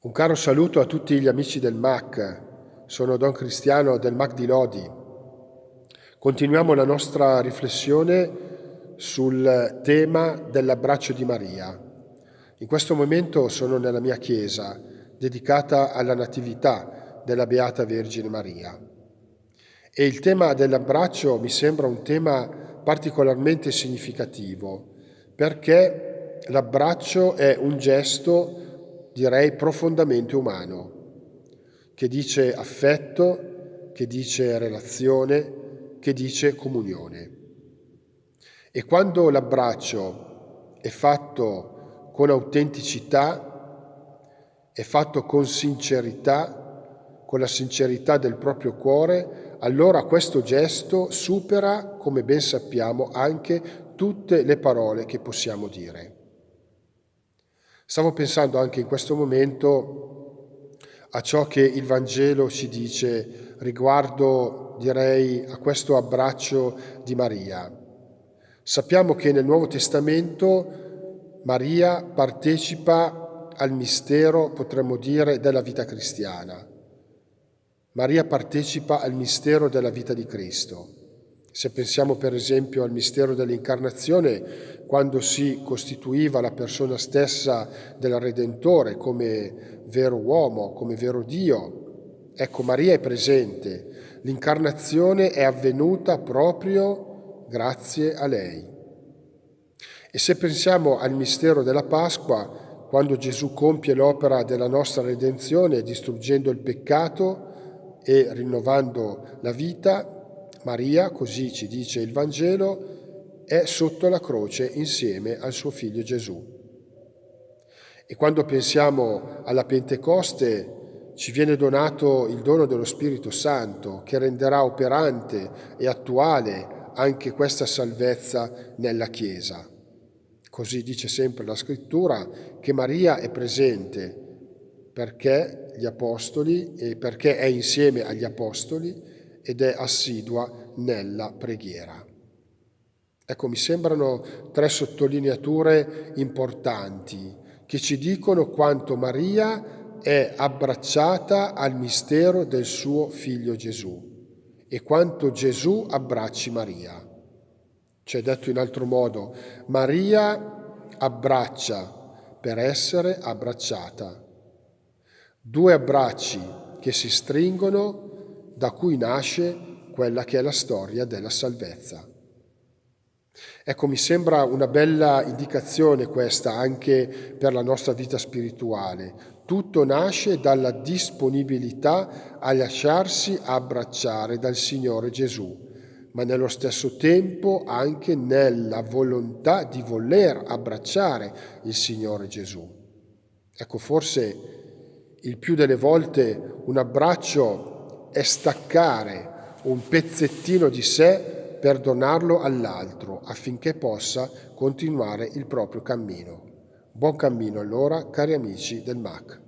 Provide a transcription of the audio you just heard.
Un caro saluto a tutti gli amici del MAC, sono Don Cristiano del MAC di Lodi. Continuiamo la nostra riflessione sul tema dell'abbraccio di Maria. In questo momento sono nella mia chiesa, dedicata alla Natività della Beata Vergine Maria. E il tema dell'abbraccio mi sembra un tema particolarmente significativo, perché l'abbraccio è un gesto direi profondamente umano, che dice affetto, che dice relazione, che dice comunione. E quando l'abbraccio è fatto con autenticità, è fatto con sincerità, con la sincerità del proprio cuore, allora questo gesto supera, come ben sappiamo, anche tutte le parole che possiamo dire. Stavo pensando anche in questo momento a ciò che il Vangelo ci dice riguardo, direi, a questo abbraccio di Maria. Sappiamo che nel Nuovo Testamento Maria partecipa al mistero, potremmo dire, della vita cristiana. Maria partecipa al mistero della vita di Cristo. Se pensiamo per esempio al mistero dell'incarnazione, quando si costituiva la persona stessa del Redentore come vero uomo, come vero Dio, ecco Maria è presente. L'incarnazione è avvenuta proprio grazie a lei. E se pensiamo al mistero della Pasqua, quando Gesù compie l'opera della nostra redenzione distruggendo il peccato e rinnovando la vita, Maria, così ci dice il Vangelo, è sotto la croce insieme al suo figlio Gesù. E quando pensiamo alla Pentecoste ci viene donato il dono dello Spirito Santo che renderà operante e attuale anche questa salvezza nella Chiesa. Così dice sempre la Scrittura che Maria è presente perché gli apostoli e perché è insieme agli apostoli ed è assidua nella preghiera. Ecco, mi sembrano tre sottolineature importanti che ci dicono quanto Maria è abbracciata al mistero del suo figlio Gesù e quanto Gesù abbracci Maria. C'è detto in altro modo, Maria abbraccia per essere abbracciata. Due abbracci che si stringono da cui nasce quella che è la storia della salvezza. Ecco, mi sembra una bella indicazione questa anche per la nostra vita spirituale. Tutto nasce dalla disponibilità a lasciarsi abbracciare dal Signore Gesù, ma nello stesso tempo anche nella volontà di voler abbracciare il Signore Gesù. Ecco, forse il più delle volte un abbraccio è staccare un pezzettino di sé per donarlo all'altro affinché possa continuare il proprio cammino. Buon cammino allora, cari amici del MAC.